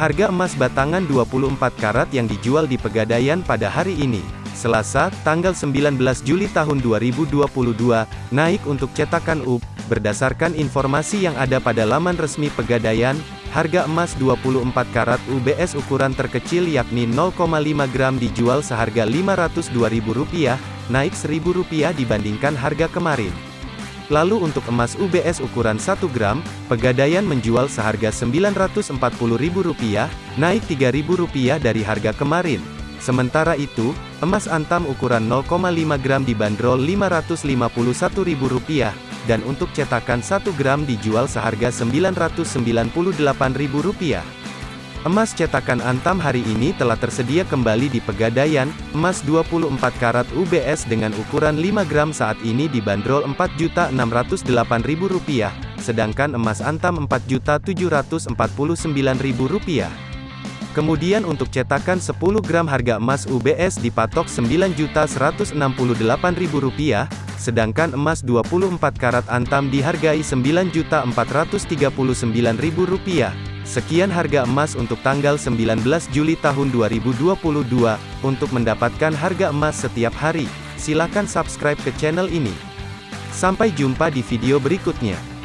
Harga emas batangan 24 karat yang dijual di Pegadaian pada hari ini, Selasa, tanggal 19 Juli tahun 2022, naik untuk cetakan UB. Berdasarkan informasi yang ada pada laman resmi Pegadaian, harga emas 24 karat UBS ukuran terkecil yakni 0,5 gram dijual seharga Rp502.000, naik Rp1.000 dibandingkan harga kemarin. Lalu untuk emas UBS ukuran 1 gram, Pegadaian menjual seharga Rp940.000, naik Rp3.000 dari harga kemarin. Sementara itu, emas antam ukuran 0,5 gram dibanderol Rp551.000, dan untuk cetakan 1 gram dijual seharga Rp998.000. Emas cetakan Antam hari ini telah tersedia kembali di Pegadaian, emas 24 karat UBS dengan ukuran 5 gram saat ini dibanderol Rp4.608.000, sedangkan emas Antam Rp4.749.000. Kemudian untuk cetakan 10 gram harga emas UBS dipatok Rp9.168.000, sedangkan emas 24 karat Antam dihargai Rp9.439.000. Sekian harga emas untuk tanggal 19 Juli tahun 2022. Untuk mendapatkan harga emas setiap hari, silakan subscribe ke channel ini. Sampai jumpa di video berikutnya.